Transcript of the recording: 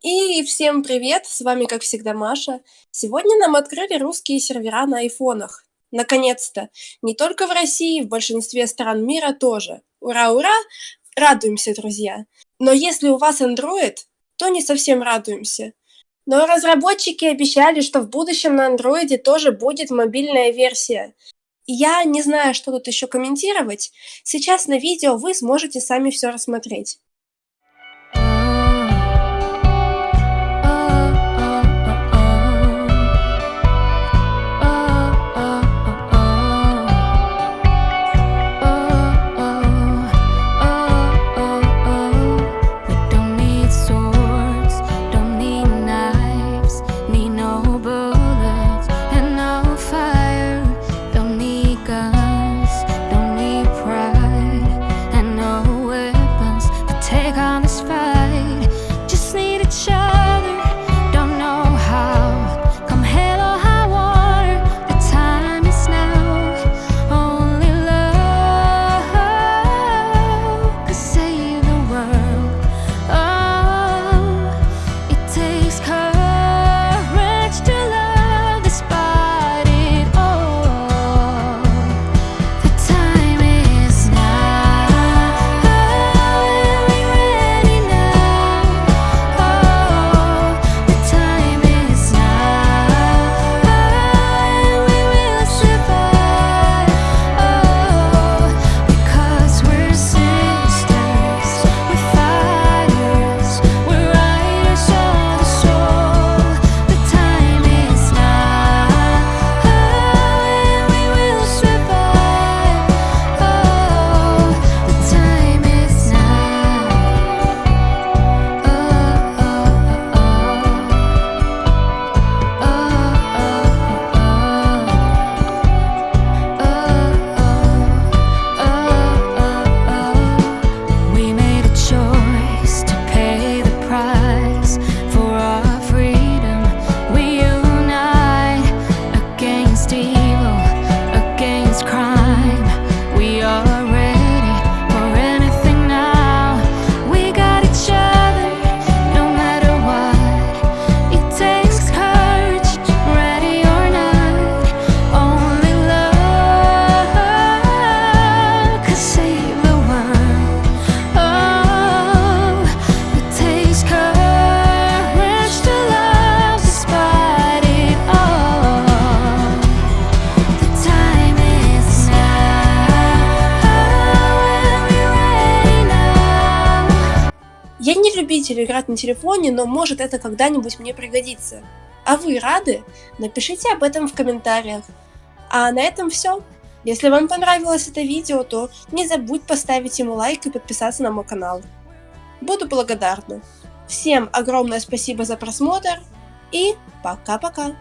И всем привет, с вами как всегда Маша. Сегодня нам открыли русские сервера на айфонах. Наконец-то! Не только в России, в большинстве стран мира тоже. Ура-ура! Радуемся, друзья! Но если у вас Android, то не совсем радуемся. Но разработчики обещали, что в будущем на Android тоже будет мобильная версия. Я не знаю, что тут еще комментировать. Сейчас на видео вы сможете сами все рассмотреть. Я не любитель играть на телефоне, но может это когда-нибудь мне пригодится. А вы рады? Напишите об этом в комментариях. А на этом все. Если вам понравилось это видео, то не забудь поставить ему лайк и подписаться на мой канал. Буду благодарна. Всем огромное спасибо за просмотр и пока-пока.